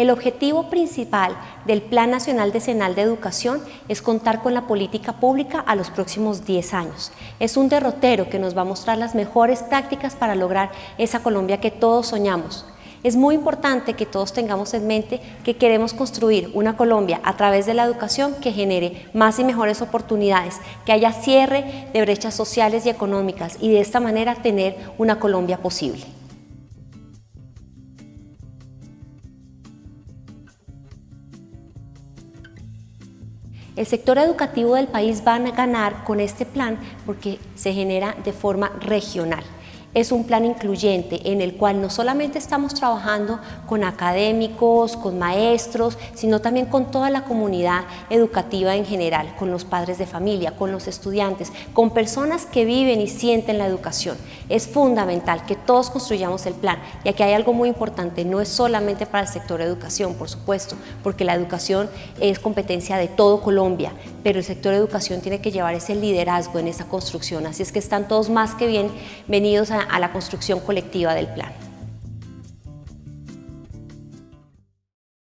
El objetivo principal del Plan Nacional Decenal de Educación es contar con la política pública a los próximos 10 años. Es un derrotero que nos va a mostrar las mejores prácticas para lograr esa Colombia que todos soñamos. Es muy importante que todos tengamos en mente que queremos construir una Colombia a través de la educación que genere más y mejores oportunidades, que haya cierre de brechas sociales y económicas y de esta manera tener una Colombia posible. El sector educativo del país va a ganar con este plan porque se genera de forma regional es un plan incluyente en el cual no solamente estamos trabajando con académicos, con maestros, sino también con toda la comunidad educativa en general, con los padres de familia, con los estudiantes, con personas que viven y sienten la educación. Es fundamental que todos construyamos el plan, y aquí hay algo muy importante, no es solamente para el sector educación, por supuesto, porque la educación es competencia de todo Colombia, pero el sector educación tiene que llevar ese liderazgo en esa construcción, así es que están todos más que bienvenidos a a la construcción colectiva del plan.